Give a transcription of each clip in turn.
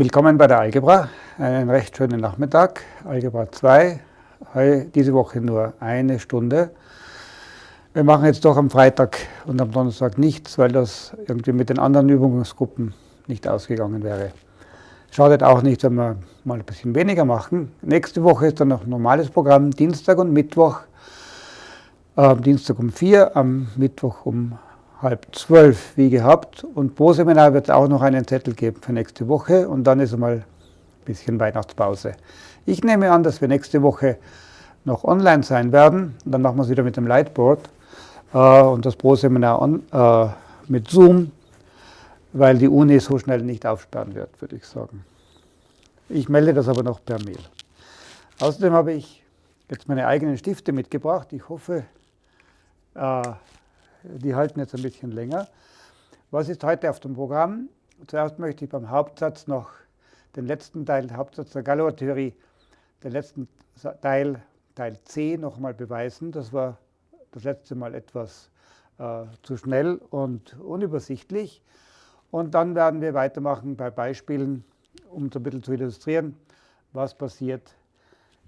Willkommen bei der Algebra. Einen recht schönen Nachmittag. Algebra 2. Diese Woche nur eine Stunde. Wir machen jetzt doch am Freitag und am Donnerstag nichts, weil das irgendwie mit den anderen Übungsgruppen nicht ausgegangen wäre. Schadet auch nicht, wenn wir mal ein bisschen weniger machen. Nächste Woche ist dann noch ein normales Programm, Dienstag und Mittwoch. Äh, Dienstag um 4, am Mittwoch um halb zwölf wie gehabt. Und pro Seminar wird es auch noch einen Zettel geben für nächste Woche und dann ist einmal ein bisschen Weihnachtspause. Ich nehme an, dass wir nächste Woche noch online sein werden. Und dann machen wir es wieder mit dem Lightboard äh, und das Pro-Seminar äh, mit Zoom, weil die Uni so schnell nicht aufsperren wird, würde ich sagen. Ich melde das aber noch per Mail. Außerdem habe ich jetzt meine eigenen Stifte mitgebracht. Ich hoffe, äh, die halten jetzt ein bisschen länger. Was ist heute auf dem Programm? Zuerst möchte ich beim Hauptsatz noch den letzten Teil, Hauptsatz der Galois-Theorie, den letzten Teil, Teil C, nochmal beweisen. Das war das letzte Mal etwas äh, zu schnell und unübersichtlich. Und dann werden wir weitermachen bei Beispielen, um so ein bisschen zu illustrieren, was passiert,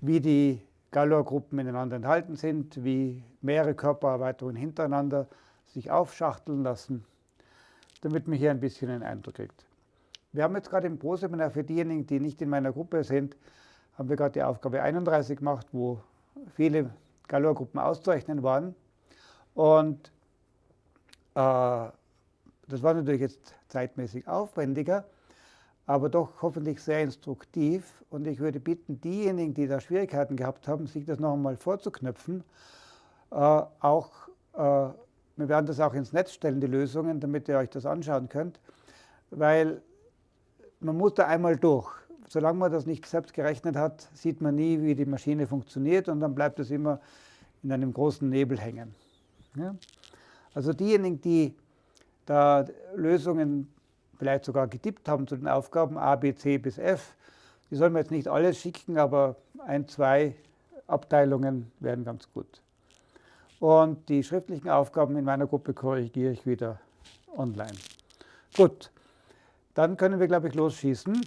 wie die Galois-Gruppen ineinander enthalten sind, wie mehrere Körpererweiterungen hintereinander sich aufschachteln lassen, damit man hier ein bisschen einen Eindruck kriegt. Wir haben jetzt gerade im Pro-Seminar für diejenigen, die nicht in meiner Gruppe sind, haben wir gerade die Aufgabe 31 gemacht, wo viele Galois-Gruppen auszurechnen waren. Und äh, das war natürlich jetzt zeitmäßig aufwendiger, aber doch hoffentlich sehr instruktiv. Und ich würde bitten, diejenigen, die da Schwierigkeiten gehabt haben, sich das noch einmal vorzuknöpfen, äh, auch äh, wir werden das auch ins Netz stellen, die Lösungen, damit ihr euch das anschauen könnt, weil man muss da einmal durch. Solange man das nicht selbst gerechnet hat, sieht man nie, wie die Maschine funktioniert und dann bleibt es immer in einem großen Nebel hängen. Ja? Also diejenigen, die da Lösungen vielleicht sogar getippt haben zu den Aufgaben A, B, C bis F, die sollen wir jetzt nicht alles schicken, aber ein, zwei Abteilungen wären ganz gut. Und die schriftlichen Aufgaben in meiner Gruppe korrigiere ich wieder online. Gut, dann können wir, glaube ich, losschießen.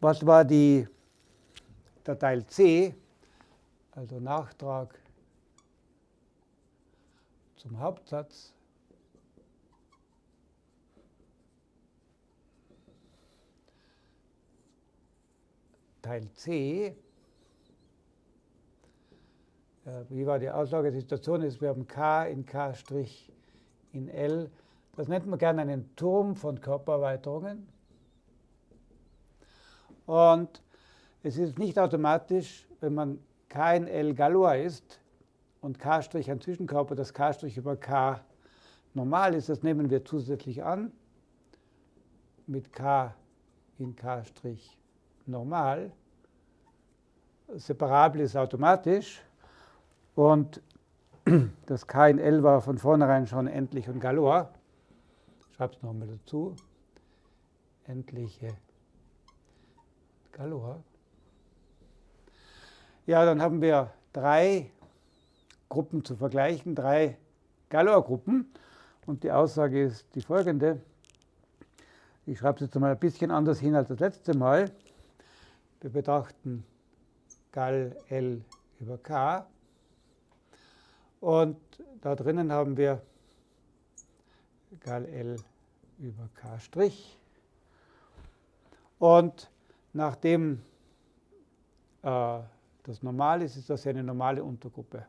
Was war die, der Teil C, also Nachtrag zum Hauptsatz. Teil C wie war die Aussagesituation ist, wir haben K in K' in L. Das nennt man gerne einen Turm von Körpererweiterungen. Und es ist nicht automatisch, wenn man K in L Galois ist und K' ein Zwischenkörper, dass K' über K normal ist. Das nehmen wir zusätzlich an mit K in K' normal. Separabel ist automatisch. Und das K in L war von vornherein schon endlich und. Ich schreibe es nochmal dazu. Endliche Galois. Ja, dann haben wir drei Gruppen zu vergleichen, drei Galois-Gruppen. Und die Aussage ist die folgende. Ich schreibe es jetzt mal ein bisschen anders hin als das letzte Mal. Wir betrachten Gal L über K. Und da drinnen haben wir Gal L über K'. Und nachdem äh, das normal ist, ist das ja eine normale Untergruppe.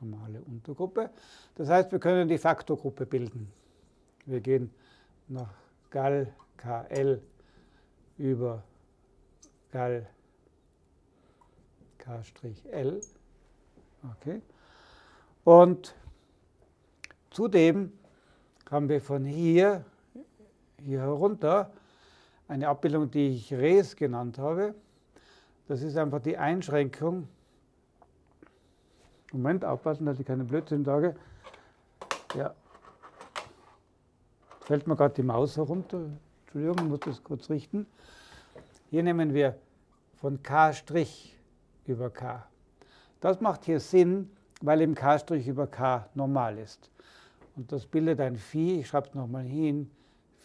Normale Untergruppe. Das heißt, wir können die Faktorgruppe bilden. Wir gehen nach Gal KL über Gal K'L Okay. Und zudem haben wir von hier, hier herunter eine Abbildung, die ich Res genannt habe. Das ist einfach die Einschränkung. Moment, aufpassen, dass ich keine Blödsinn sage. Ja. Fällt mir gerade die Maus herunter. Entschuldigung, ich muss das kurz richten. Hier nehmen wir von K' über K. Das macht hier Sinn, weil im K' über K normal ist. Und das bildet ein Phi, ich schreibe es nochmal hin,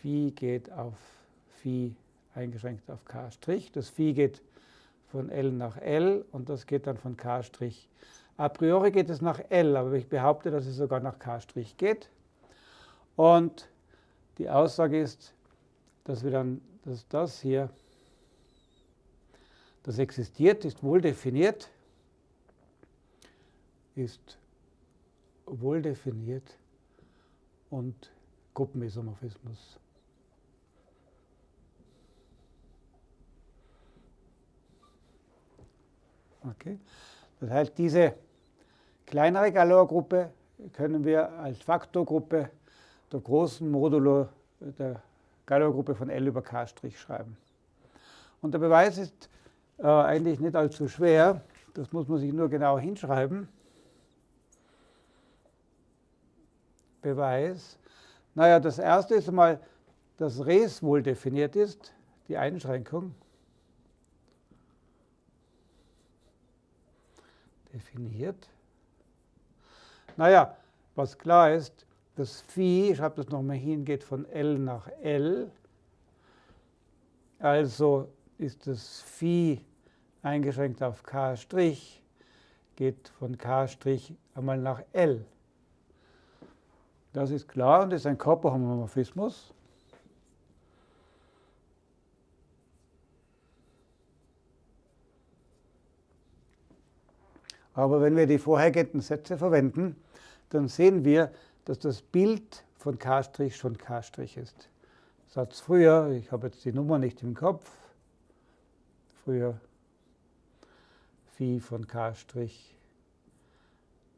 Phi geht auf Phi eingeschränkt auf K'. Das Phi geht von L nach L und das geht dann von K'. A priori geht es nach L, aber ich behaupte, dass es sogar nach K' geht. Und die Aussage ist, dass wir dann, dass das hier, das existiert, ist wohl definiert, ist wohl definiert und Gruppenisomorphismus. Okay. Das heißt, diese kleinere Galois-Gruppe können wir als Faktorgruppe der großen Modulo der Galois-Gruppe von L über K' schreiben. Und der Beweis ist äh, eigentlich nicht allzu schwer. Das muss man sich nur genau hinschreiben. Beweis. Naja, das erste ist einmal, dass Res wohl definiert ist, die Einschränkung. Definiert. Naja, was klar ist, das Phi, ich schreibe das nochmal hin, geht von L nach L. Also ist das Phi eingeschränkt auf K', geht von K' einmal nach L. Das ist klar und ist ein Körperhomomorphismus. Aber wenn wir die vorhergehenden Sätze verwenden, dann sehen wir, dass das Bild von K' schon K' ist. Satz früher, ich habe jetzt die Nummer nicht im Kopf, früher Phi von K'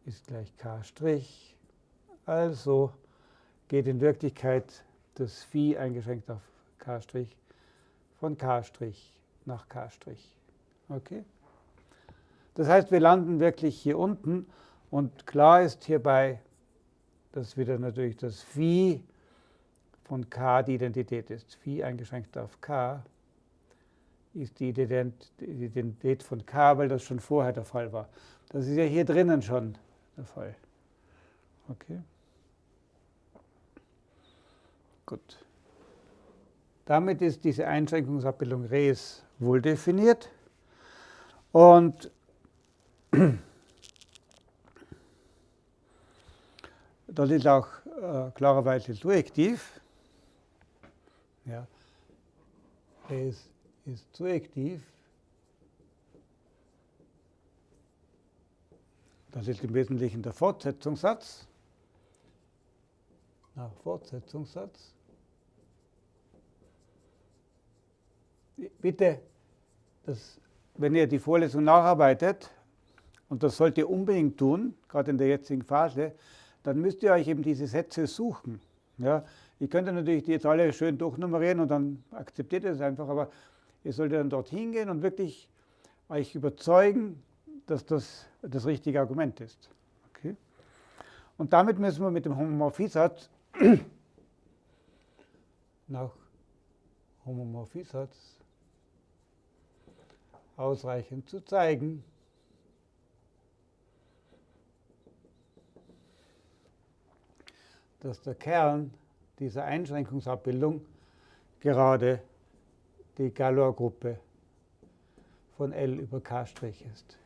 ist gleich K'. Also geht in Wirklichkeit das Phi eingeschränkt auf K' von K' nach K'. Okay? Das heißt, wir landen wirklich hier unten und klar ist hierbei, dass wieder natürlich das Phi von K die Identität ist. Phi eingeschränkt auf K ist die Identität von K, weil das schon vorher der Fall war. Das ist ja hier drinnen schon der Fall. Okay. Gut. Damit ist diese Einschränkungsabbildung Res wohl definiert. Und das ist auch äh, klarerweise surjektiv. Ja. Res ist surjektiv. Das ist im Wesentlichen der Fortsetzungssatz. Nach Fortsetzungssatz. Bitte, das, wenn ihr die Vorlesung nacharbeitet, und das sollt ihr unbedingt tun, gerade in der jetzigen Phase, dann müsst ihr euch eben diese Sätze suchen. Ja, ich könnte natürlich die jetzt alle schön durchnummerieren und dann akzeptiert ihr es einfach, aber ihr solltet dann dorthin gehen und wirklich euch überzeugen, dass das das richtige Argument ist. Okay? Und damit müssen wir mit dem Homomorphiesatz nach Homomorphiesatz ausreichend zu zeigen. dass der Kern dieser Einschränkungsabbildung gerade die Galois-Gruppe von L über K' ist.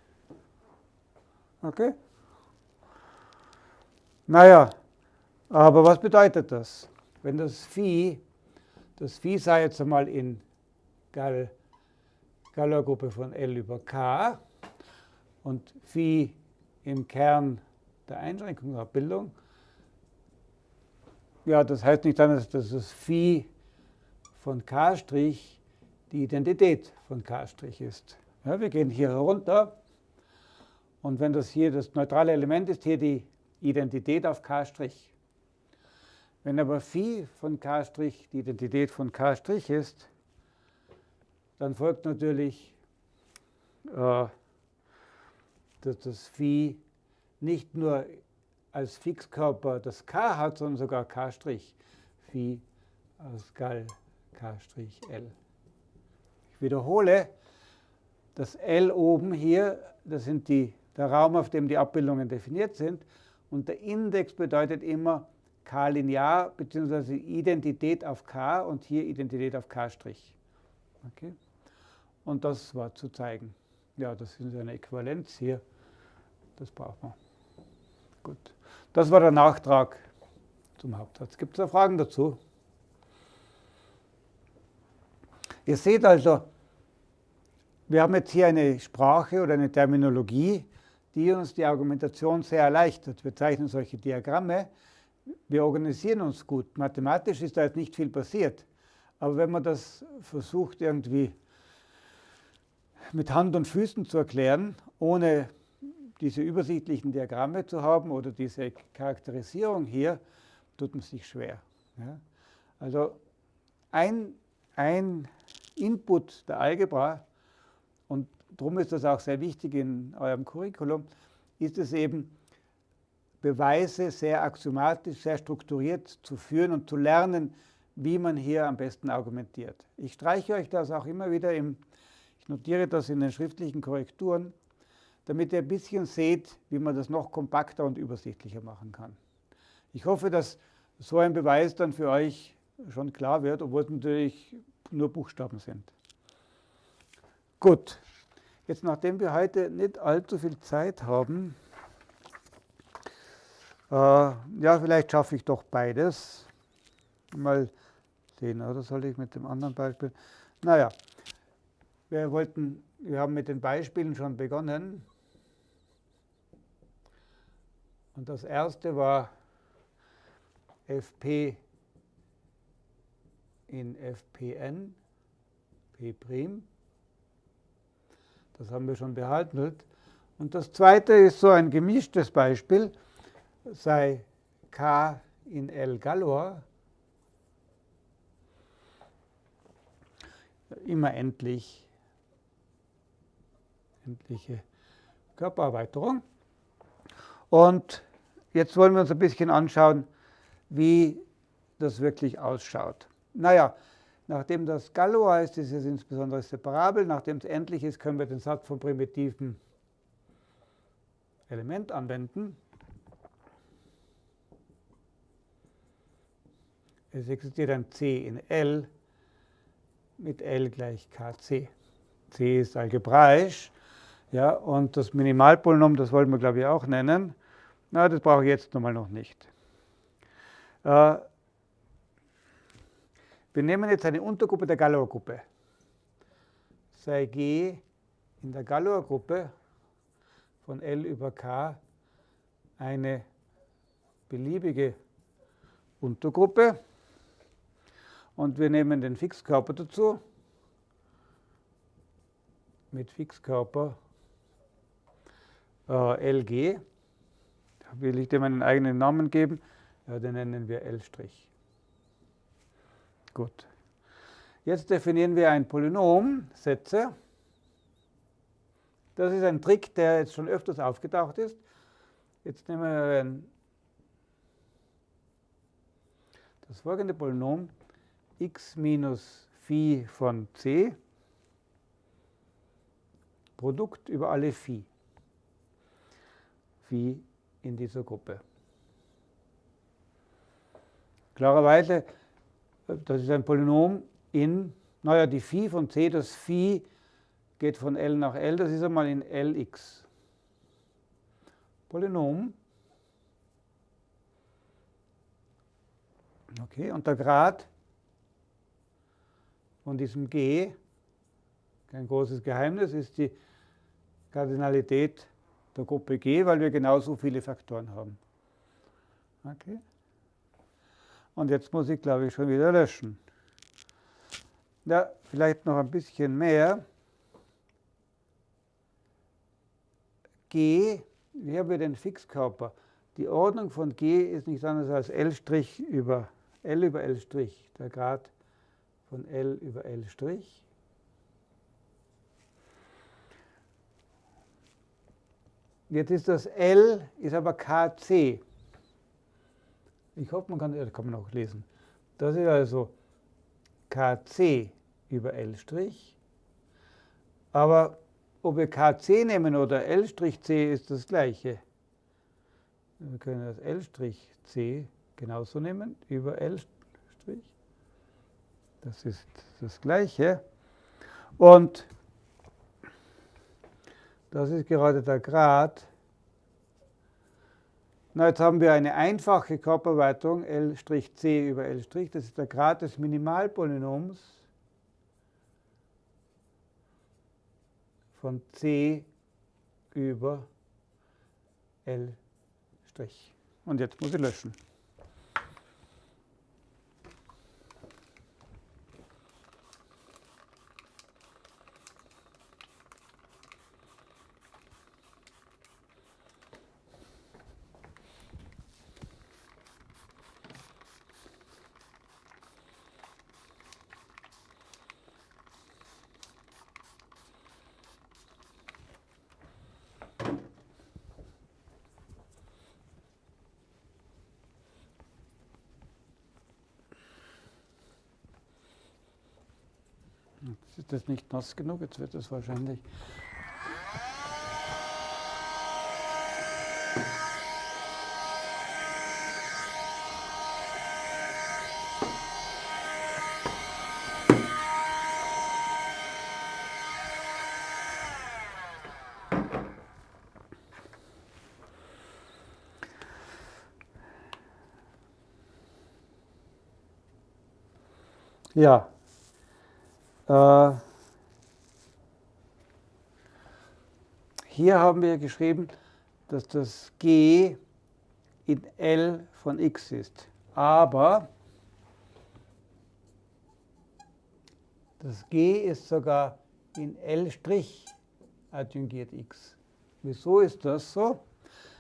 Okay? Naja, aber was bedeutet das? Wenn das Phi, das Phi sei jetzt einmal in Gal Galois-Gruppe von L über K und Phi im Kern der Einschränkungsabbildung. Ja, das heißt nicht dann, dass das Phi von K' die Identität von K' ist. Ja, wir gehen hier herunter und wenn das hier das neutrale Element ist, hier die Identität auf K'. Wenn aber Phi von K' die Identität von K' ist, dann folgt natürlich, äh, dass das Phi nicht nur als Fixkörper das K hat, sondern sogar K', Phi aus Gal K', L. Ich wiederhole, das L oben hier, das sind die, der Raum, auf dem die Abbildungen definiert sind. Und der Index bedeutet immer k linear bzw. Identität auf k und hier Identität auf k'. Okay? Und das war zu zeigen. Ja, das ist eine Äquivalenz hier. Das braucht man. Gut. Das war der Nachtrag zum Hauptsatz. Gibt es da Fragen dazu? Ihr seht also, wir haben jetzt hier eine Sprache oder eine Terminologie, die uns die Argumentation sehr erleichtert. Wir zeichnen solche Diagramme, wir organisieren uns gut. Mathematisch ist da jetzt nicht viel passiert. Aber wenn man das versucht irgendwie mit Hand und Füßen zu erklären, ohne diese übersichtlichen Diagramme zu haben oder diese Charakterisierung hier, tut man sich schwer. Ja? Also ein, ein Input der Algebra, und darum ist das auch sehr wichtig in eurem Curriculum, ist es eben, Beweise sehr axiomatisch, sehr strukturiert zu führen und zu lernen, wie man hier am besten argumentiert. Ich streiche euch das auch immer wieder, im, notiere das in den schriftlichen Korrekturen, damit ihr ein bisschen seht, wie man das noch kompakter und übersichtlicher machen kann. Ich hoffe, dass so ein Beweis dann für euch schon klar wird, obwohl es natürlich nur Buchstaben sind. Gut, jetzt nachdem wir heute nicht allzu viel Zeit haben, äh, ja, vielleicht schaffe ich doch beides. Mal sehen, oder soll ich mit dem anderen Beispiel? Naja, wir wollten, wir haben mit den Beispielen schon begonnen. Und das erste war Fp in Fpn, P'. Das haben wir schon behandelt. Und das zweite ist so ein gemischtes Beispiel, sei K in L Galois immer endlich, endliche Körpererweiterung. Und Jetzt wollen wir uns ein bisschen anschauen, wie das wirklich ausschaut. Naja, nachdem das Galois ist, ist es insbesondere separabel. Nachdem es endlich ist, können wir den Satz vom primitiven Element anwenden. Es existiert ein C in L mit L gleich Kc. C ist algebraisch. Ja, und das Minimalpolynom, das wollen wir, glaube ich, auch nennen. Na, das brauche ich jetzt nochmal noch nicht. Äh, wir nehmen jetzt eine Untergruppe der Galois-Gruppe. Sei G in der Galois-Gruppe von L über K eine beliebige Untergruppe. Und wir nehmen den Fixkörper dazu mit Fixkörper äh, LG will ich dem einen eigenen Namen geben? Ja, den nennen wir L'. Gut. Jetzt definieren wir ein Polynom, Sätze. Das ist ein Trick, der jetzt schon öfters aufgetaucht ist. Jetzt nehmen wir das folgende Polynom x minus phi von c Produkt über alle phi. Phi in dieser Gruppe. Klarerweise, das ist ein Polynom in, naja, die Phi von c, das Phi geht von L nach L, das ist einmal in Lx. Polynom. Okay, und der Grad von diesem G, kein großes Geheimnis, ist die Kardinalität der Gruppe G, weil wir genauso viele Faktoren haben. Okay. Und jetzt muss ich, glaube ich, schon wieder löschen. Ja, vielleicht noch ein bisschen mehr. G, hier haben wir den Fixkörper. Die Ordnung von G ist nichts anderes als L' über L über L', der Grad von L über L'. Jetzt ist das L, ist aber KC. Ich hoffe, man kann, das kann man auch lesen. Das ist also KC über L'. Aber ob wir KC nehmen oder L'C ist das gleiche. Wir können das L'C genauso nehmen, über L'. Das ist das Gleiche. Und das ist gerade der Grad. Na, jetzt haben wir eine einfache Körperweitung L'(c) über L'. Das ist der Grad des Minimalpolynoms von c über L'. Und jetzt muss ich löschen. Jetzt ist das nicht nass genug, jetzt wird das wahrscheinlich. Ja, hier haben wir geschrieben, dass das g in L von x ist. Aber das g ist sogar in L' adjungiert x. Wieso ist das so?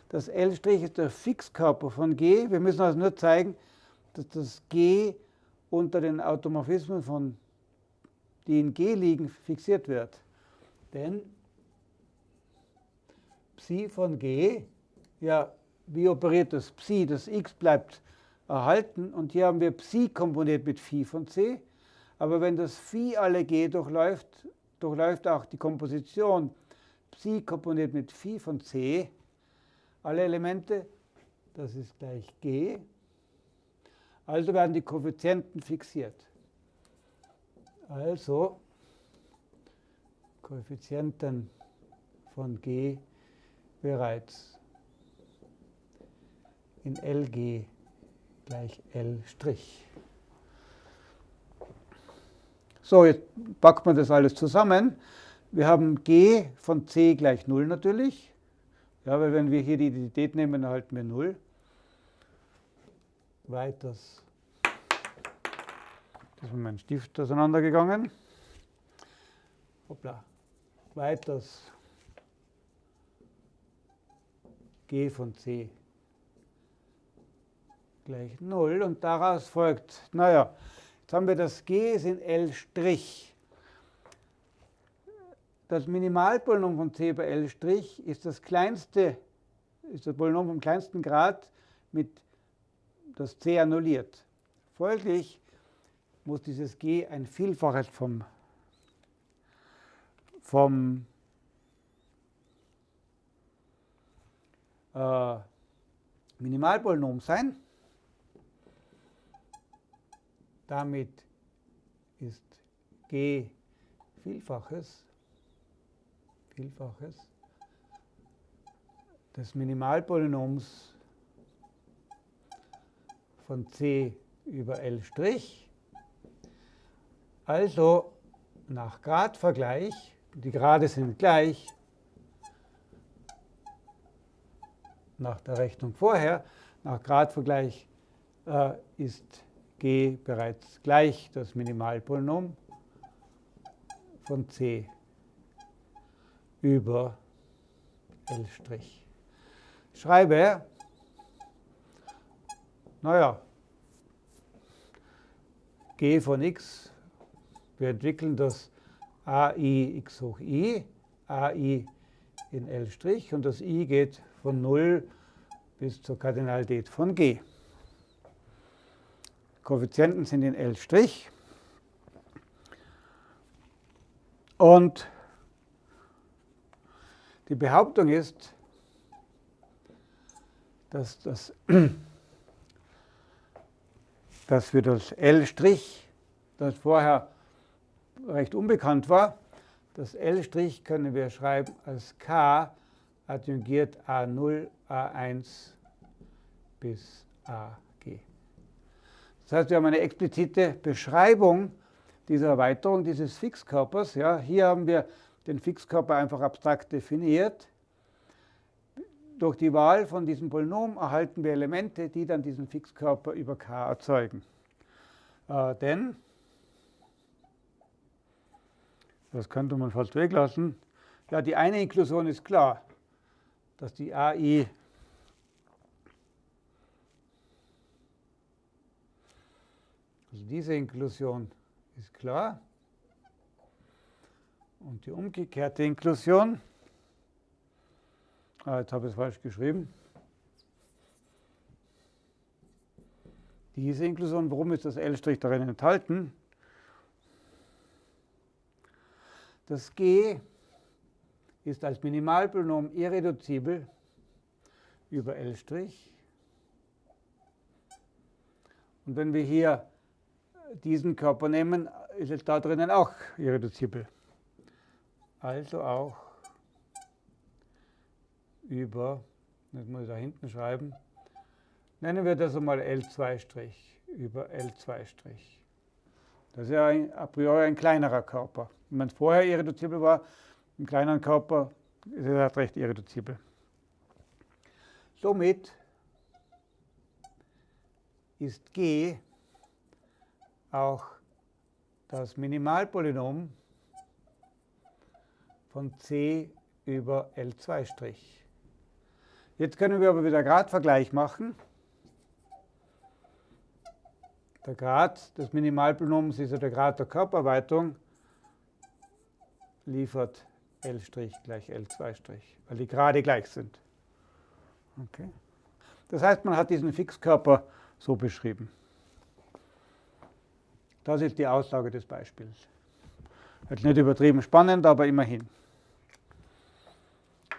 Das L' ist der Fixkörper von g. Wir müssen also nur zeigen, dass das g unter den Automorphismen von die in G liegen, fixiert wird. Denn Psi von G, ja, wie operiert das Psi? Das x bleibt erhalten und hier haben wir Psi komponiert mit Phi von C. Aber wenn das Phi alle G durchläuft, durchläuft auch die Komposition Psi komponiert mit Phi von C alle Elemente, das ist gleich G. Also werden die Koeffizienten fixiert. Also Koeffizienten von g bereits in LG gleich L'. So, jetzt packt man das alles zusammen. Wir haben g von c gleich 0 natürlich. Ja, weil wenn wir hier die Identität nehmen, erhalten wir 0. Weiters da ist mein Stift auseinandergegangen. Hoppla. Weiters g von c gleich 0 und daraus folgt, naja, jetzt haben wir das g ist in L'. Das Minimalpolynom von c bei L' ist das kleinste, ist das Polynom vom kleinsten Grad mit das c annulliert. Folglich muss dieses g ein Vielfaches vom, vom äh, Minimalpolynom sein. Damit ist g Vielfaches, Vielfaches des Minimalpolynoms von c über L'. Also nach Gradvergleich, die Grade sind gleich, nach der Rechnung vorher, nach Gradvergleich äh, ist g bereits gleich das Minimalpolynom von c über L'. Schreibe, naja, g von x wir entwickeln das AI x hoch i, AI in L' und das i geht von 0 bis zur Kardinalität von g. Koeffizienten sind in L'. Und die Behauptung ist, dass das dass wir das L', das vorher recht unbekannt war, das L' können wir schreiben als K adjungiert A0, A1 bis AG. Das heißt, wir haben eine explizite Beschreibung dieser Erweiterung dieses Fixkörpers. Ja, hier haben wir den Fixkörper einfach abstrakt definiert. Durch die Wahl von diesem Polynom erhalten wir Elemente, die dann diesen Fixkörper über K erzeugen. Äh, denn, das könnte man fast weglassen, ja, die eine Inklusion ist klar, dass die AI also diese Inklusion ist klar. Und die umgekehrte Inklusion, ah, jetzt habe ich es falsch geschrieben. Diese Inklusion, warum ist das L' darin enthalten? Das G ist als Minimalpolynom irreduzibel über L'. Und wenn wir hier diesen Körper nehmen, ist es da drinnen auch irreduzibel. Also auch über, das muss ich da hinten schreiben, nennen wir das einmal L2' über L2'. Das ist ja ein, a priori ein kleinerer Körper. Wenn man vorher irreduzibel war, im kleineren Körper ist es halt recht irreduzibel. Somit ist G auch das Minimalpolynom von c über L2'. Jetzt können wir aber wieder Gradvergleich machen. Der Grad des Minimalpolynoms ist ja der Grad der Körperweitung, liefert L' gleich L2', weil die Grade gleich sind. Okay. Das heißt, man hat diesen Fixkörper so beschrieben. Das ist die Aussage des Beispiels. Jetzt nicht übertrieben spannend, aber immerhin.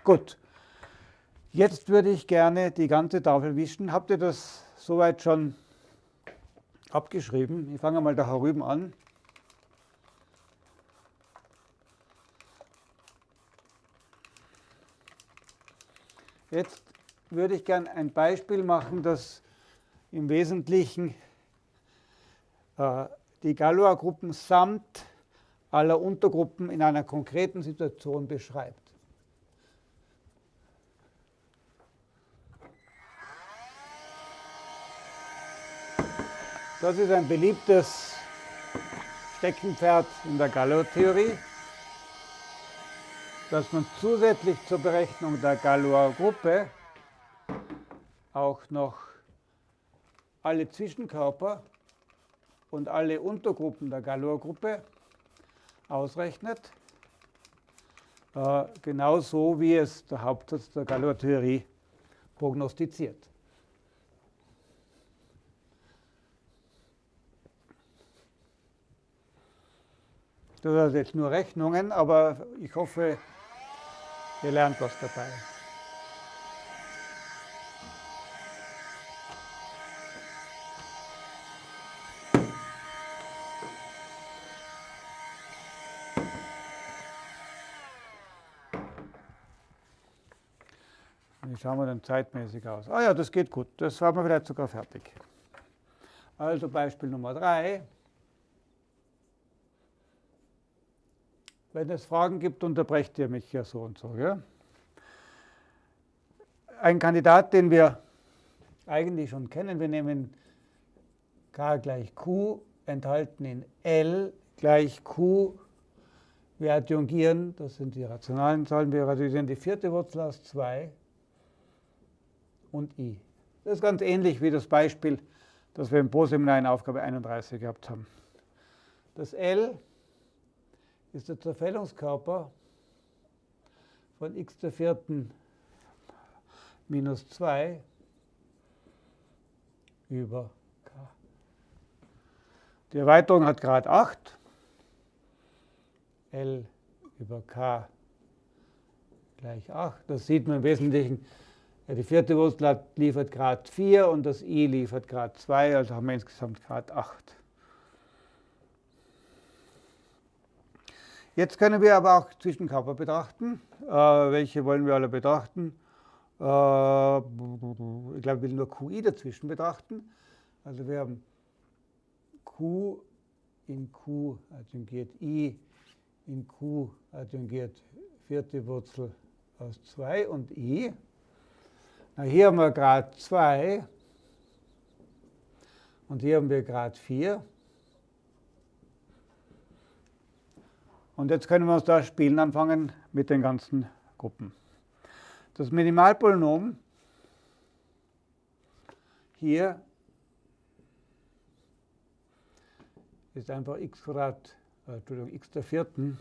Gut. Jetzt würde ich gerne die ganze Tafel wischen. Habt ihr das soweit schon abgeschrieben? Ich fange mal da herüben an. Jetzt würde ich gerne ein Beispiel machen, das im Wesentlichen äh, die Galois-Gruppen samt aller Untergruppen in einer konkreten Situation beschreibt. Das ist ein beliebtes Steckenpferd in der Galois-Theorie, dass man zusätzlich zur Berechnung der Galois-Gruppe auch noch alle Zwischenkörper und alle Untergruppen der Galois-Gruppe ausrechnet, äh, genauso wie es der Hauptsatz der Galois-Theorie prognostiziert. Das sind jetzt nur Rechnungen, aber ich hoffe, ihr lernt was dabei. schauen wir dann zeitmäßig aus? Ah ja, das geht gut. Das haben wir vielleicht sogar fertig. Also Beispiel Nummer 3. Wenn es Fragen gibt, unterbrecht ihr mich ja so und so. Ja? Ein Kandidat, den wir eigentlich schon kennen, wir nehmen k gleich q, enthalten in L gleich q. Wir adjungieren, das sind die rationalen Zahlen, wir adjungieren die vierte Wurzel aus 2 und i. Das ist ganz ähnlich wie das Beispiel, das wir im Pro-Seminar in Aufgabe 31 gehabt haben. Das L ist der Zerfällungskörper von x der vierten minus 2 über k. Die Erweiterung hat Grad 8. L über k gleich 8. Das sieht man im Wesentlichen die vierte Wurzel liefert Grad 4 und das i liefert Grad 2, also haben wir insgesamt Grad 8. Jetzt können wir aber auch Zwischenkörper betrachten. Äh, welche wollen wir alle betrachten? Äh, ich glaube, ich will nur QI dazwischen betrachten. Also wir haben Q in Q adjungiert I, in Q adjungiert vierte Wurzel aus 2 und I. Na, hier haben wir Grad 2 und hier haben wir Grad 4. Und jetzt können wir uns da spielen anfangen mit den ganzen Gruppen. Das Minimalpolynom hier ist einfach x Quadrat, äh, Entschuldigung, x der vierten,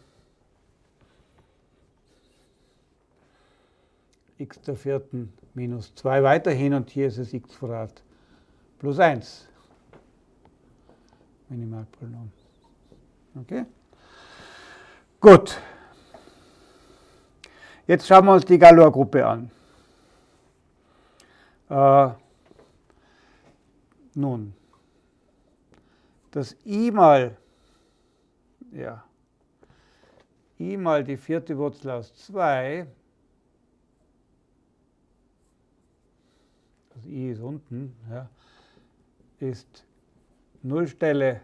x der vierten minus 2 weiterhin und hier ist es x Quadrat plus 1. Minimalpolynom. Okay? Gut. Jetzt schauen wir uns die Galois-Gruppe an. Äh, nun, das i mal, ja, i mal die vierte Wurzel aus 2, das i ist unten, ja, ist Nullstelle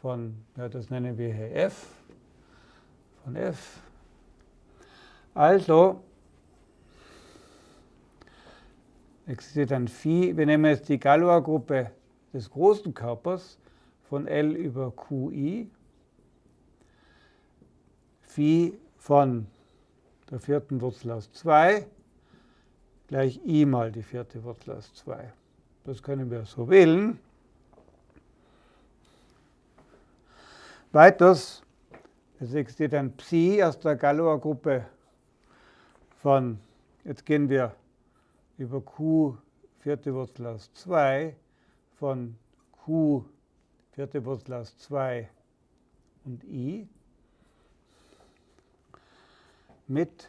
von, ja, das nennen wir hier f, von f. Also existiert ein Phi, wir nehmen jetzt die Galois-Gruppe des großen Körpers, von L über QI, Phi von der vierten Wurzel aus 2 gleich I mal die vierte Wurzel aus 2. Das können wir so wählen. Weiters, es existiert ein Psi aus der Galois-Gruppe von, jetzt gehen wir über Q vierte Wurzel aus 2 von Q vierte Wurzel aus 2 und i mit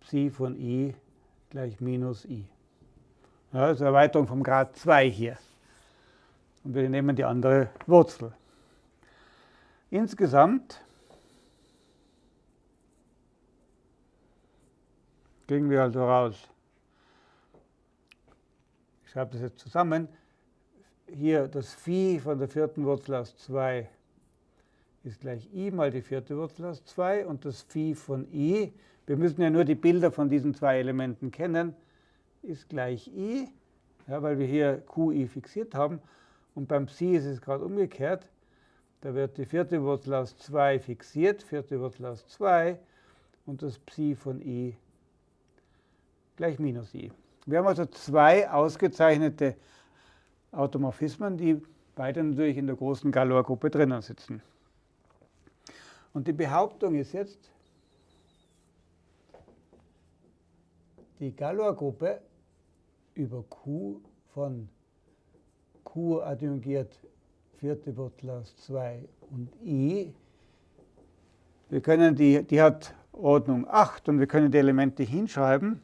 Psi von i gleich minus i. Ja, das ist eine Erweiterung vom Grad 2 hier. Und wir nehmen die andere Wurzel. Insgesamt kriegen wir also raus, ich schreibe das jetzt zusammen, hier das Phi von der vierten Wurzel aus 2 ist gleich i mal die vierte Wurzel aus 2 und das Phi von i, wir müssen ja nur die Bilder von diesen zwei Elementen kennen, ist gleich i, ja, weil wir hier qi fixiert haben. Und beim Psi ist es gerade umgekehrt. Da wird die vierte Wurzel aus 2 fixiert, vierte Wurzel aus 2 und das Psi von i gleich minus i. Wir haben also zwei ausgezeichnete Automorphismen, die beide natürlich in der großen Galois-Gruppe drinnen sitzen. Und die Behauptung ist jetzt, die Galois-Gruppe über Q von Q adjungiert vierte Wurzel aus 2 und I. Wir können die, die hat Ordnung 8 und wir können die Elemente hinschreiben.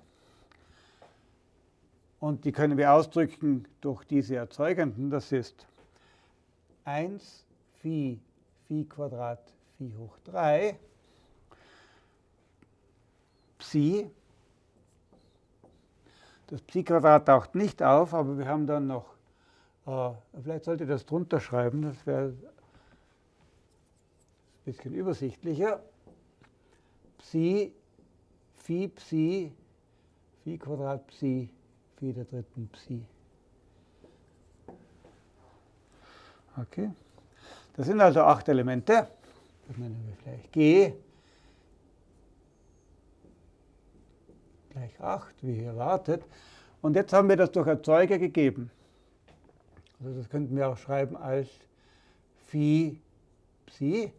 Und die können wir ausdrücken durch diese Erzeugenden. Das ist 1 Phi, Phi Quadrat, Phi hoch 3, Psi. Das Psi-Quadrat taucht nicht auf, aber wir haben dann noch, vielleicht sollte ich das drunter schreiben, das wäre ein bisschen übersichtlicher. Psi, Phi, Psi, Phi Quadrat, Psi, Phi der dritten Psi. Okay. Das sind also acht Elemente. Das nennen wir vielleicht G. Gleich 8, wie hier erwartet. Und jetzt haben wir das durch Erzeuger gegeben. Also das könnten wir auch schreiben als Phi Psi.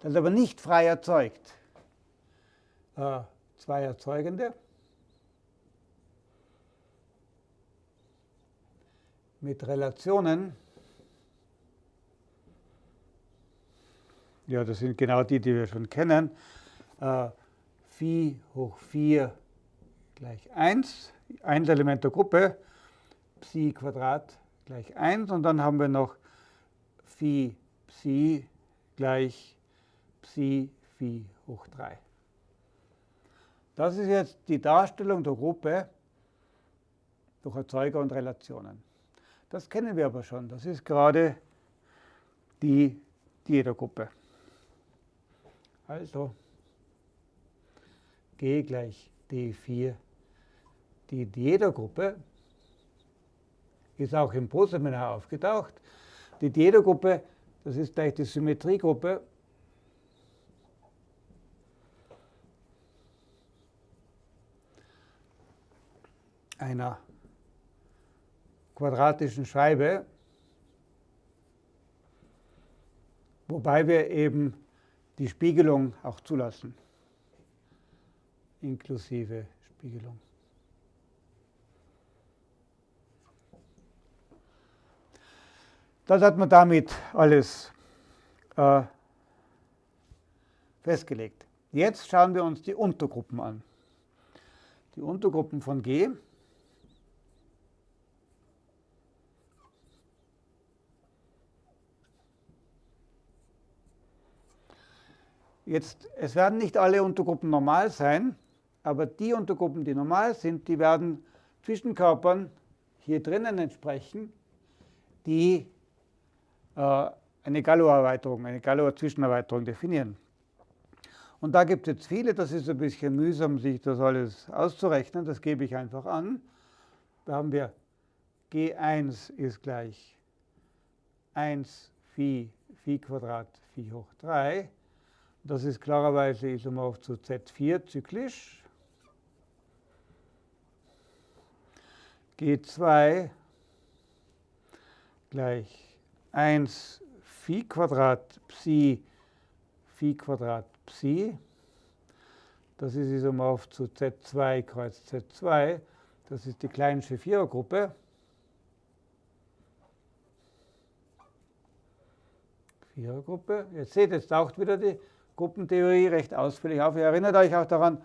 Das ist aber nicht frei erzeugt. Äh, zwei Erzeugende. mit Relationen. Ja, das sind genau die, die wir schon kennen. Äh, Phi hoch 4 gleich 1, Einselement der Gruppe, Psi Quadrat gleich 1 und dann haben wir noch Phi Psi gleich Psi Phi hoch 3. Das ist jetzt die Darstellung der Gruppe durch Erzeuger und Relationen. Das kennen wir aber schon. Das ist gerade die Diedergruppe. Also G gleich D4. Die Diedergruppe ist auch im Proseminar aufgetaucht. Die Diedergruppe, das ist gleich die Symmetriegruppe einer quadratischen Scheibe, wobei wir eben die Spiegelung auch zulassen, inklusive Spiegelung. Das hat man damit alles äh, festgelegt. Jetzt schauen wir uns die Untergruppen an. Die Untergruppen von G Jetzt, es werden nicht alle Untergruppen normal sein, aber die Untergruppen, die normal sind, die werden Zwischenkörpern hier drinnen entsprechen, die eine Galois-Erweiterung, eine Galois-Zwischenerweiterung definieren. Und da gibt es jetzt viele, das ist ein bisschen mühsam, sich das alles auszurechnen, das gebe ich einfach an. Da haben wir G1 ist gleich 1 Phi, Phi Quadrat, Phi hoch 3. Das ist klarerweise isomorph zu Z4 zyklisch. G2 gleich 1 Phi Quadrat Psi Phi Quadrat Psi. Das ist isomorph zu Z2 kreuz Z2. Das ist die Kleinsche Vierergruppe. Vierergruppe. Jetzt seht, jetzt taucht wieder die Gruppentheorie recht ausführlich auf. Ihr erinnert euch auch daran,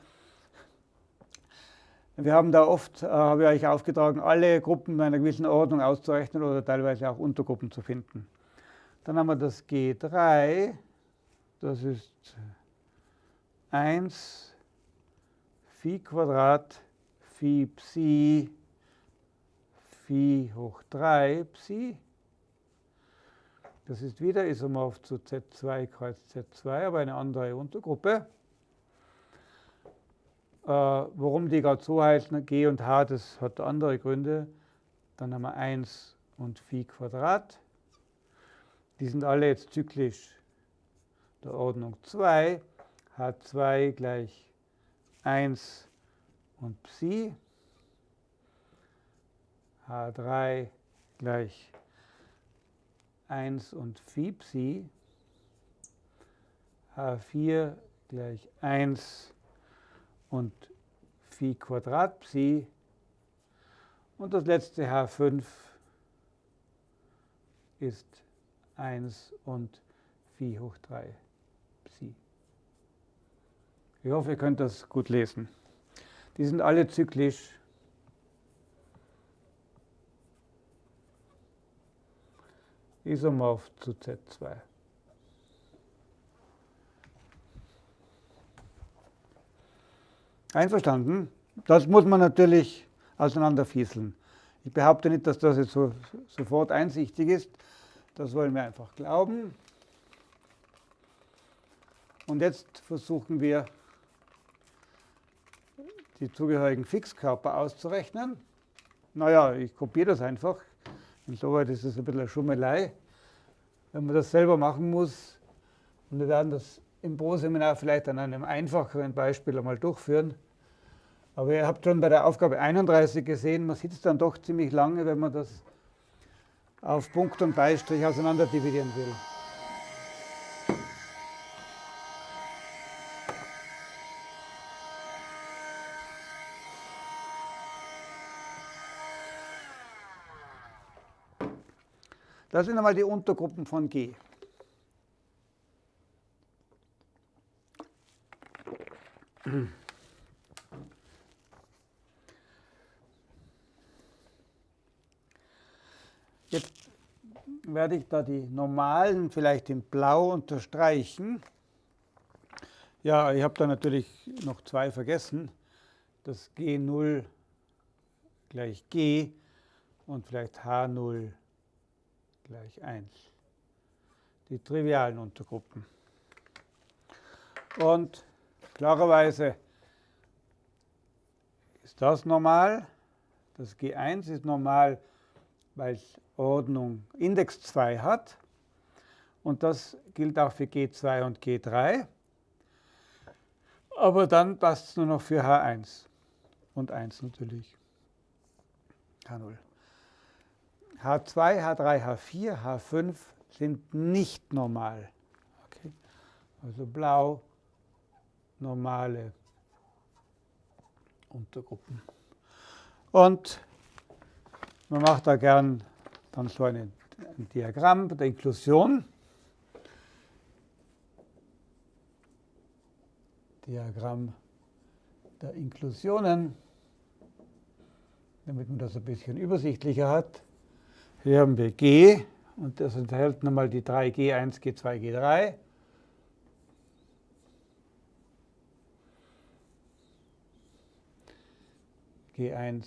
wir haben da oft, äh, habe ich euch aufgetragen, alle Gruppen in einer gewissen Ordnung auszurechnen oder teilweise auch Untergruppen zu finden. Dann haben wir das G3, das ist 1 Phi Quadrat Phi Psi Phi hoch 3 Psi das ist wieder isomorph zu Z2 kreuz Z2, aber eine andere Untergruppe. Äh, warum die gerade so heißen, G und H, das hat andere Gründe. Dann haben wir 1 und Phi Quadrat. Die sind alle jetzt zyklisch der Ordnung 2. H2 gleich 1 und Psi. H3 gleich 1 und Phi Psi, H4 gleich 1 und Phi Quadrat Psi und das letzte H5 ist 1 und Phi hoch 3 Psi. Ich hoffe, ihr könnt das gut lesen. Die sind alle zyklisch isomorph zu Z2. Einverstanden? Das muss man natürlich auseinanderfieseln. Ich behaupte nicht, dass das jetzt so, sofort einsichtig ist. Das wollen wir einfach glauben. Und jetzt versuchen wir, die zugehörigen Fixkörper auszurechnen. Naja, ich kopiere das einfach. Insoweit ist es ein bisschen eine Schummelei, wenn man das selber machen muss. Und wir werden das im Pro-Seminar vielleicht an einem einfacheren Beispiel einmal durchführen. Aber ihr habt schon bei der Aufgabe 31 gesehen, man sitzt dann doch ziemlich lange, wenn man das auf Punkt und Beistrich auseinander dividieren will. Das sind einmal die Untergruppen von G. Jetzt werde ich da die normalen vielleicht in blau unterstreichen. Ja, ich habe da natürlich noch zwei vergessen. Das G0 gleich G und vielleicht H0 gleich 1. Die trivialen Untergruppen. Und klarerweise ist das normal. Das G1 ist normal, weil es Ordnung Index 2 hat. Und das gilt auch für G2 und G3. Aber dann passt es nur noch für H1 und 1 natürlich. H0. H2, H3, H4, H5 sind nicht normal. Okay. Also blau, normale Untergruppen. Und man macht da gern dann so ein, Diagramm der Inklusion. Diagramm der Inklusionen, damit man das ein bisschen übersichtlicher hat. Hier haben wir G und das enthält nochmal die drei G1, G2, G3. G1,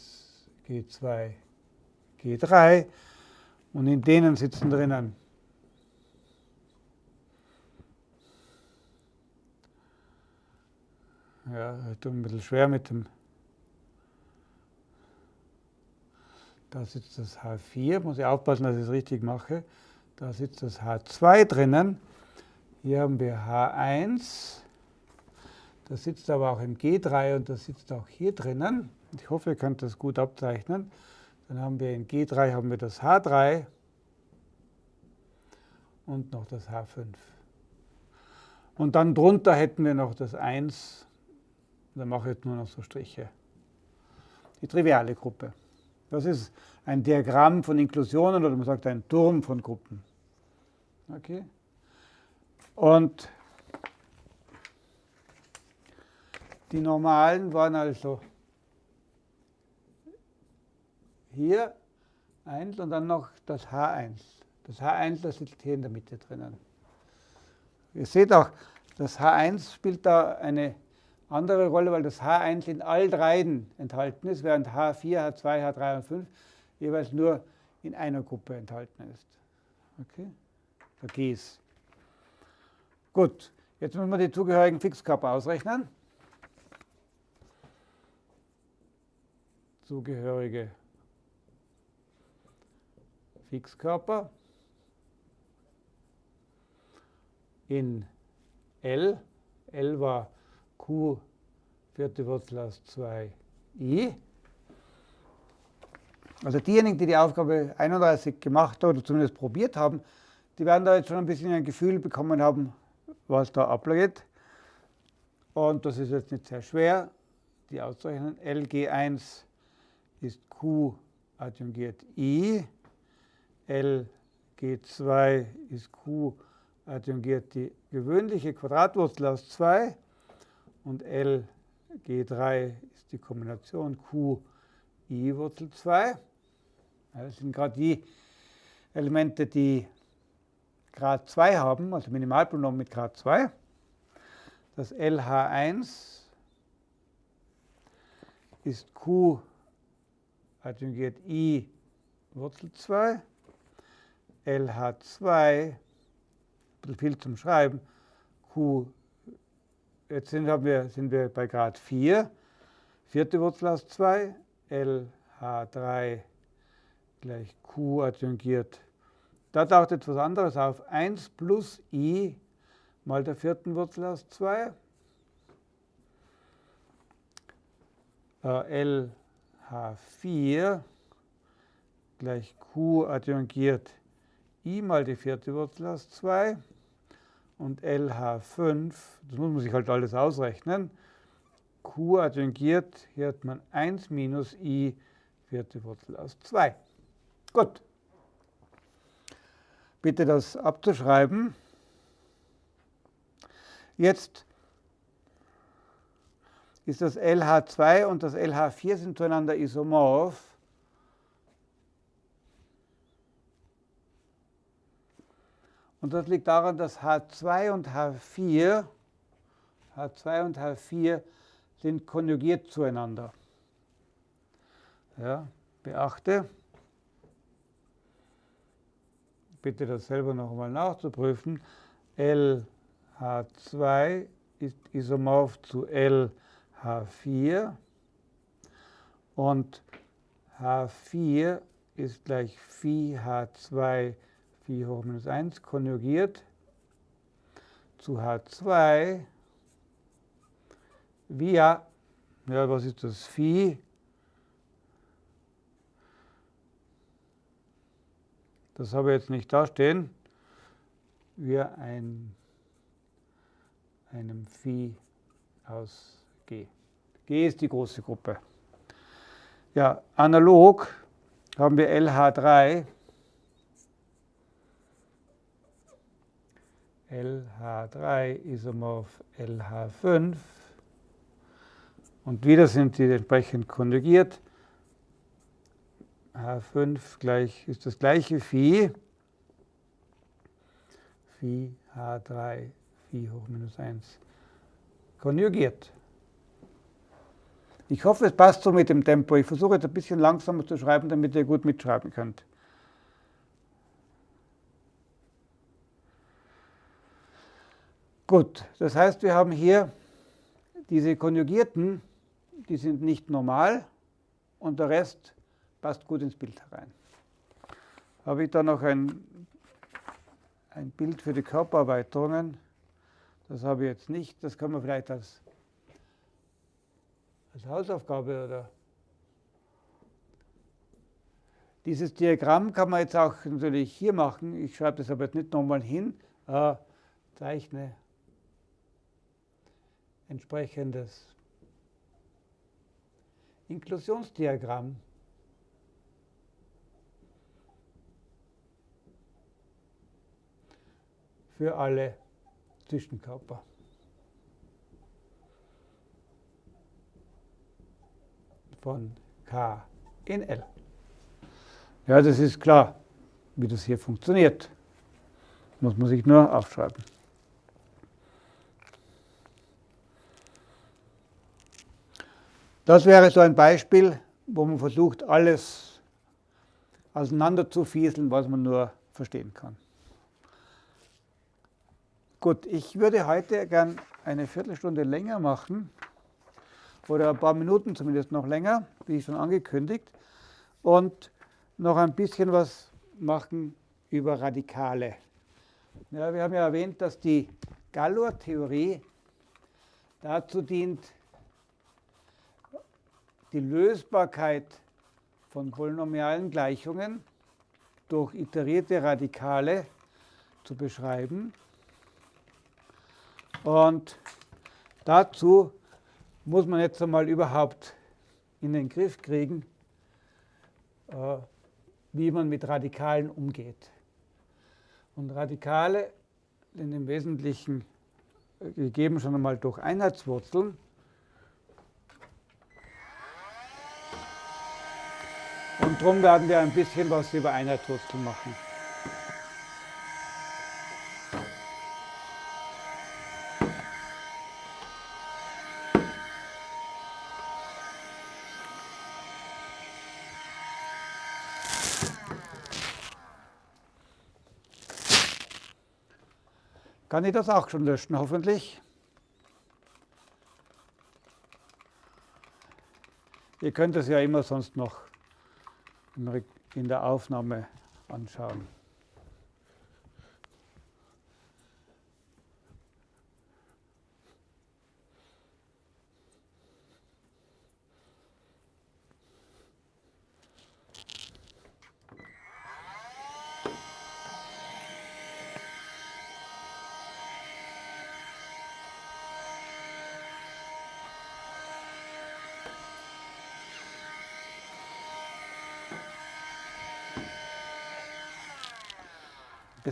G2, G3 und in denen sitzen drinnen Ja, ich tue ein bisschen schwer mit dem. Da sitzt das H4, muss ich aufpassen, dass ich es richtig mache. Da sitzt das H2 drinnen. Hier haben wir H1. Das sitzt aber auch im G3 und das sitzt auch hier drinnen. Ich hoffe, ihr könnt das gut abzeichnen. Dann haben wir in G3 haben wir das H3 und noch das H5. Und dann drunter hätten wir noch das 1 dann mache ich jetzt nur noch so Striche. Die triviale Gruppe. Das ist ein Diagramm von Inklusionen oder man sagt ein Turm von Gruppen. Okay? Und die normalen waren also hier 1 und dann noch das H1. Das H1 das liegt hier in der Mitte drinnen. Ihr seht auch, das H1 spielt da eine andere Rolle, weil das H1 in all dreien enthalten ist, während H4, H2, H3 und 5 jeweils nur in einer Gruppe enthalten ist. Okay? Vergiss. Gut, jetzt müssen wir die zugehörigen Fixkörper ausrechnen. Zugehörige Fixkörper in L. L war q vierte Wurzel aus 2i. Also diejenigen, die die Aufgabe 31 gemacht oder zumindest probiert haben, die werden da jetzt schon ein bisschen ein Gefühl bekommen haben, was da abgeht. Und das ist jetzt nicht sehr schwer, die auszurechnen. LG1 ist Q adjungiert I, LG2 ist Q adjungiert die gewöhnliche Quadratwurzel aus 2 und L G3 ist die Kombination Q I Wurzel 2. Das sind gerade die Elemente, die Grad 2 haben, also Minimalpolynom mit Grad 2. Das LH1 ist Q adjungiert I Wurzel 2. LH2, ein bisschen viel zum Schreiben, Q Jetzt sind, wir, sind wir bei Grad 4. Vierte Wurzel aus 2, LH3 gleich Q adjungiert. Da taucht jetzt was anderes auf. 1 plus i mal der vierten Wurzel aus 2. Äh, LH4 gleich Q adjungiert i mal die vierte Wurzel aus 2 und LH5, das muss man sich halt alles ausrechnen, Q adjungiert, hier hat man 1 minus i, vierte Wurzel aus 2. Gut. Bitte das abzuschreiben. Jetzt ist das LH2 und das LH4 sind zueinander isomorph. Und das liegt daran, dass H2 und H4, H2 und H4 sind konjugiert zueinander. Ja, beachte, bitte das selber nochmal nachzuprüfen, LH2 ist isomorph zu LH4 und H4 ist gleich Phi H2 4 hoch minus 1 konjugiert zu H2 via, ja, was ist das, Phi? Das habe ich jetzt nicht dastehen. Wir ein, einem Phi aus G. G ist die große Gruppe. Ja, analog haben wir LH3 LH3 isomorph LH5 und wieder sind die entsprechend konjugiert. H5 gleich ist das gleiche Phi. Phi H3 Phi hoch minus 1 konjugiert. Ich hoffe, es passt so mit dem Tempo. Ich versuche jetzt ein bisschen langsamer zu schreiben, damit ihr gut mitschreiben könnt. Gut, das heißt, wir haben hier diese Konjugierten, die sind nicht normal und der Rest passt gut ins Bild herein. Habe ich da noch ein, ein Bild für die Körpererweiterungen? Das habe ich jetzt nicht. Das kann man vielleicht als, als Hausaufgabe oder dieses Diagramm kann man jetzt auch natürlich hier machen. Ich schreibe das aber jetzt nicht nochmal hin. Äh, zeichne entsprechendes Inklusionsdiagramm. für alle Zwischenkörper. von K in L. Ja, das ist klar, wie das hier funktioniert. Muss man sich nur aufschreiben. Das wäre so ein Beispiel, wo man versucht, alles auseinander zu fieseln, was man nur verstehen kann. Gut, ich würde heute gern eine Viertelstunde länger machen, oder ein paar Minuten zumindest noch länger, wie schon angekündigt, und noch ein bisschen was machen über Radikale. Ja, wir haben ja erwähnt, dass die Galois-Theorie dazu dient, die Lösbarkeit von polynomialen Gleichungen durch iterierte Radikale zu beschreiben. Und dazu muss man jetzt einmal überhaupt in den Griff kriegen, äh, wie man mit Radikalen umgeht. Und Radikale sind im Wesentlichen gegeben schon einmal durch Einheitswurzeln. Darum werden wir ein bisschen was über Einheitswurzeln machen. Kann ich das auch schon löschen, hoffentlich? Ihr könnt es ja immer sonst noch in der Aufnahme anschauen.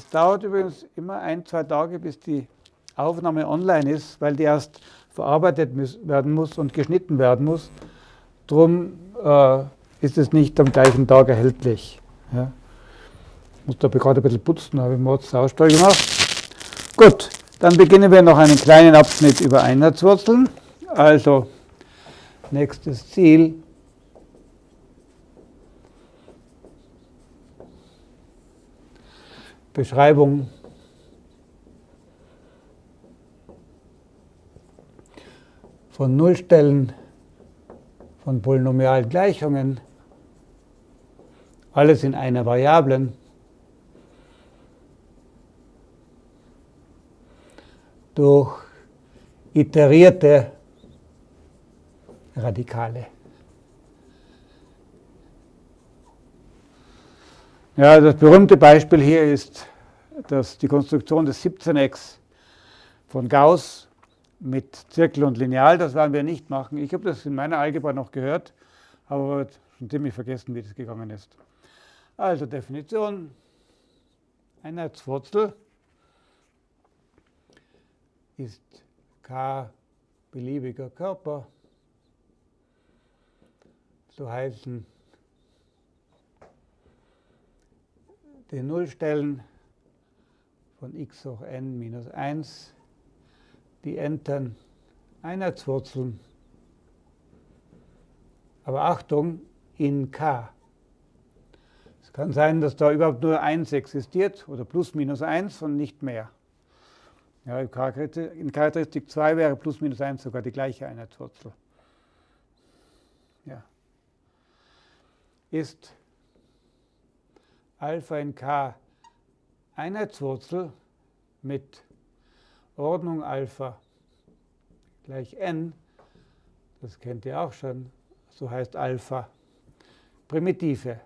Es dauert übrigens immer ein, zwei Tage, bis die Aufnahme online ist, weil die erst verarbeitet werden muss und geschnitten werden muss. Darum äh, ist es nicht am gleichen Tag erhältlich. Ja. muss da gerade ein bisschen putzen, habe ich mal Saustall gemacht. Gut, dann beginnen wir noch einen kleinen Abschnitt über Einheitswurzeln. Also, nächstes Ziel. Beschreibung. Von Nullstellen von Polynomialgleichungen, alles in einer Variablen, durch iterierte Radikale. Ja, das berühmte Beispiel hier ist dass die Konstruktion des 17x von Gauss mit Zirkel und Lineal, das werden wir nicht machen. Ich habe das in meiner Algebra noch gehört, aber schon ziemlich vergessen, wie das gegangen ist. Also Definition, Einheitswurzel ist k beliebiger Körper, so heißen die Nullstellen von x hoch n minus 1 die Enten Einheitswurzeln. Aber Achtung, in k. Es kann sein, dass da überhaupt nur 1 existiert oder plus minus 1 und nicht mehr. Ja, in Charakteristik 2 wäre plus minus 1 sogar die gleiche Einheitswurzel. Ja. Ist Alpha in k. Einheitswurzel mit Ordnung Alpha gleich n, das kennt ihr auch schon, so heißt Alpha, primitive.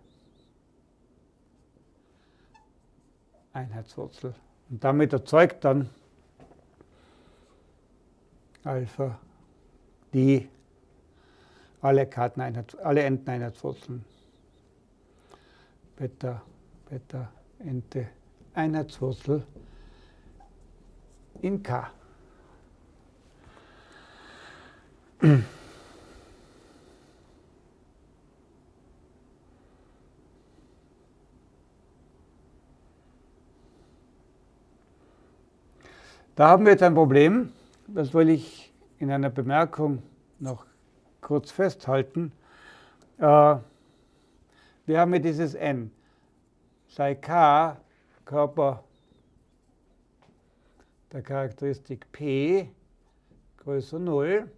Einheitswurzel. Und damit erzeugt dann Alpha die alle, Karteneinheit, alle Enteneinheitswurzeln. Beta, Beta, Ente, Einheitswurzel in K. Da haben wir jetzt ein Problem, das will ich in einer Bemerkung noch kurz festhalten. Äh, wir haben hier dieses n. Sei k Körper der Charakteristik P größer 0,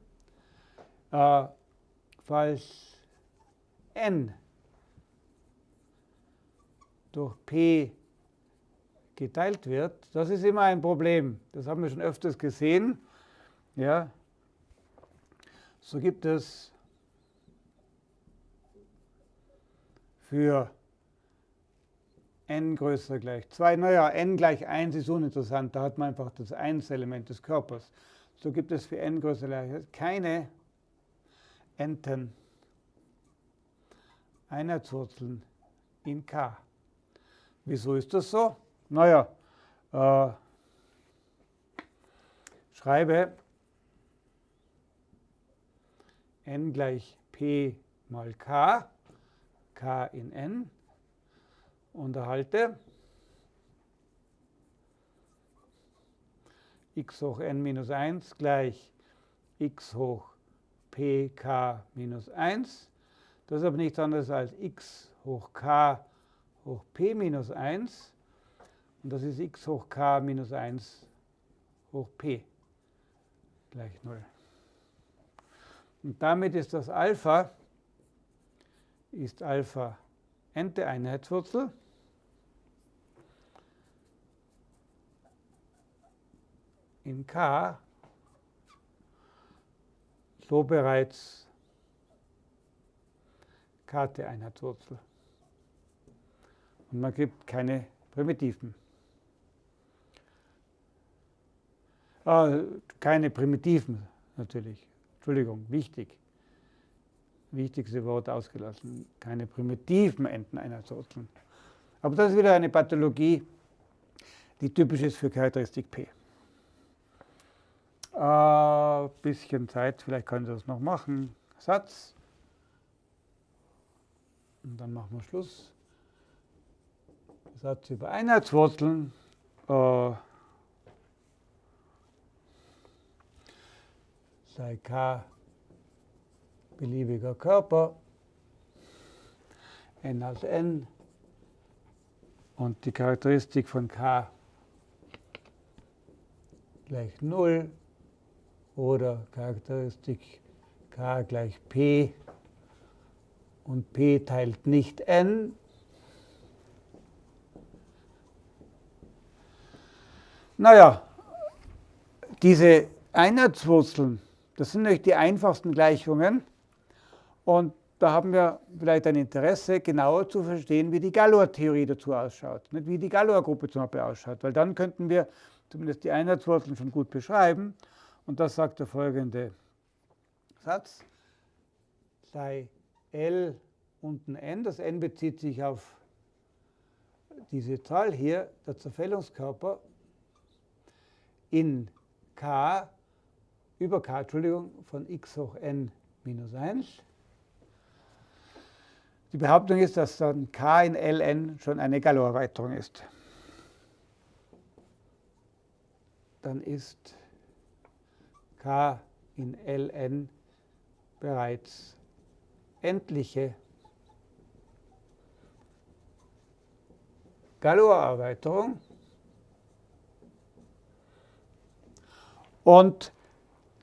äh, falls n durch P geteilt wird, das ist immer ein Problem. Das haben wir schon öfters gesehen. Ja. So gibt es für n größer gleich 2. Naja, n gleich 1 ist uninteressant, da hat man einfach das 1-Element des Körpers. So gibt es für n größer gleich keine Enten Einheitswurzeln in k. Wieso ist das so? Naja, äh, schreibe n gleich p mal k, k in n unterhalte x hoch n minus 1 gleich x hoch pk minus 1. Das ist aber nichts anderes als x hoch k hoch p minus 1. Und das ist x hoch k minus 1 hoch p gleich 0. Und damit ist das Alpha, ist Alpha nte in K so bereits Karte Einheitswurzel. Und man gibt keine Primitiven. Ah, keine Primitiven natürlich. Entschuldigung, wichtig. Wichtigste Wort ausgelassen. Keine primitiven Enteneinheitswurzeln. Aber das ist wieder eine Pathologie, die typisch ist für Charakteristik P. Äh, bisschen Zeit, vielleicht können Sie das noch machen. Satz. Und dann machen wir Schluss. Satz über Einheitswurzeln. Äh, sei k beliebiger Körper, n aus n und die Charakteristik von k gleich 0 oder Charakteristik k gleich p und p teilt nicht n. Naja, diese Einheitswurzeln, das sind natürlich die einfachsten Gleichungen. Und da haben wir vielleicht ein Interesse, genauer zu verstehen, wie die Galois-Theorie dazu ausschaut, nicht? wie die Galois-Gruppe zum Beispiel ausschaut, weil dann könnten wir zumindest die Einheitswurzeln schon gut beschreiben. Und das sagt der folgende Satz. Sei L unten n, das n bezieht sich auf diese Zahl hier, der Zerfällungskörper in k über k, Entschuldigung, von x hoch n minus 1 die Behauptung ist, dass dann k in Ln schon eine Galois-Erweiterung ist. Dann ist in Ln bereits endliche Galois-Erweiterung. Und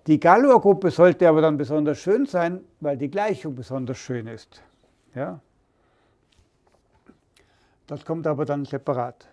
die Galois-Gruppe sollte aber dann besonders schön sein, weil die Gleichung besonders schön ist. Ja? Das kommt aber dann separat.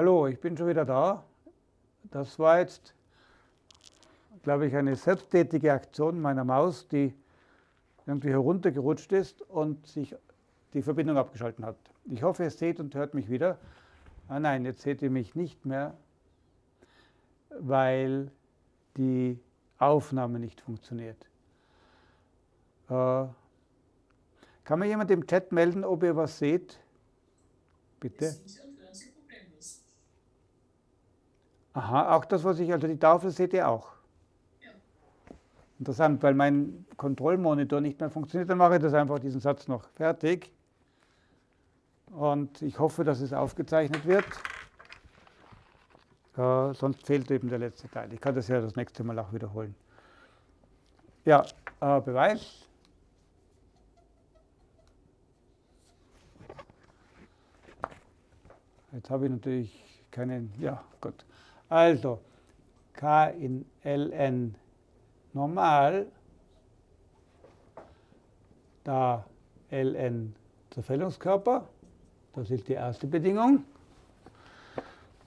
Hallo, ich bin schon wieder da. Das war jetzt, glaube ich, eine selbsttätige Aktion meiner Maus, die irgendwie heruntergerutscht ist und sich die Verbindung abgeschaltet hat. Ich hoffe, ihr seht und hört mich wieder. Ah nein, jetzt seht ihr mich nicht mehr, weil die Aufnahme nicht funktioniert. Äh, kann mir jemand im Chat melden, ob ihr was seht? Bitte. Aha, auch das, was ich, also die Tafel seht ihr auch. Ja. Interessant, weil mein Kontrollmonitor nicht mehr funktioniert, dann mache ich das einfach diesen Satz noch fertig. Und ich hoffe, dass es aufgezeichnet wird. Äh, sonst fehlt eben der letzte Teil. Ich kann das ja das nächste Mal auch wiederholen. Ja, äh, Beweis. Jetzt habe ich natürlich keinen, ja, gut. Also K in Ln normal, da Ln Zerfällungskörper, das ist die erste Bedingung.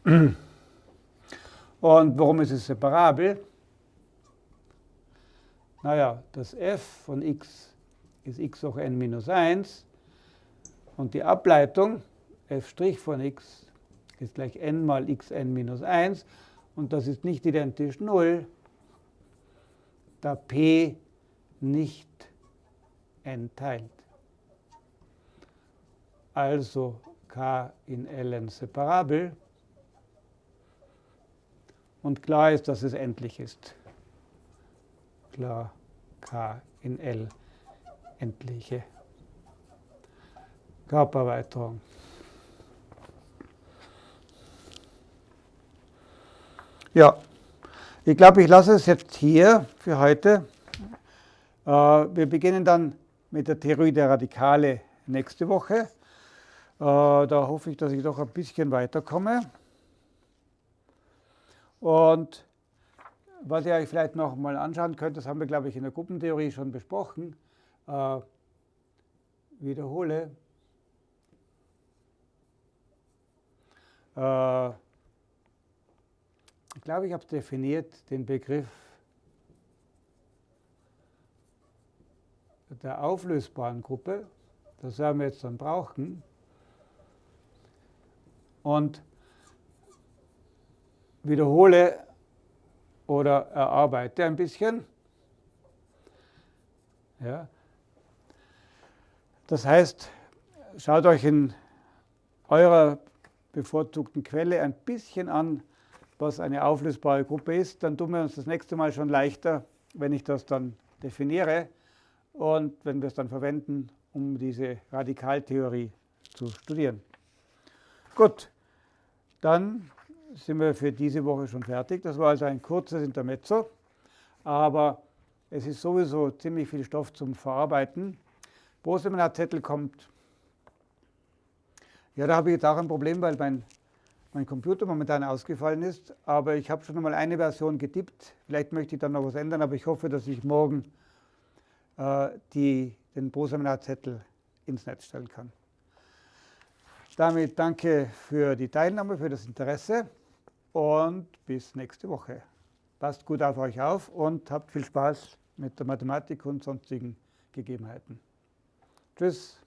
Und warum ist es separabel? Naja, das f von x ist x hoch n minus 1 und die Ableitung f' von x ist gleich n mal xn minus 1 und das ist nicht identisch 0, da p nicht n teilt. Also k in ln separabel. Und klar ist, dass es endlich ist. Klar, k in L endliche Körpererweiterung. Ja, ich glaube, ich lasse es jetzt hier für heute. Äh, wir beginnen dann mit der Theorie der Radikale nächste Woche. Äh, da hoffe ich, dass ich doch ein bisschen weiterkomme. Und was ihr euch vielleicht noch mal anschauen könnt, das haben wir, glaube ich, in der Gruppentheorie schon besprochen. Äh, wiederhole. Äh, glaube, ich habe definiert den Begriff der auflösbaren Gruppe. Das werden wir jetzt dann brauchen. Und wiederhole oder erarbeite ein bisschen. Ja. Das heißt, schaut euch in eurer bevorzugten Quelle ein bisschen an, was eine auflösbare Gruppe ist. Dann tun wir uns das nächste Mal schon leichter, wenn ich das dann definiere und wenn wir es dann verwenden, um diese Radikaltheorie zu studieren. Gut, dann sind wir für diese Woche schon fertig. Das war also ein kurzes Intermezzo, aber es ist sowieso ziemlich viel Stoff zum Verarbeiten. Zettel kommt. Ja, da habe ich jetzt auch ein Problem, weil mein, mein Computer momentan ausgefallen ist. Aber ich habe schon einmal eine Version getippt. Vielleicht möchte ich dann noch was ändern, aber ich hoffe, dass ich morgen äh, die, den Pro-Seminarzettel ins Netz stellen kann. Damit danke für die Teilnahme, für das Interesse und bis nächste Woche. Passt gut auf euch auf und habt viel Spaß mit der Mathematik und sonstigen Gegebenheiten. Tschüss.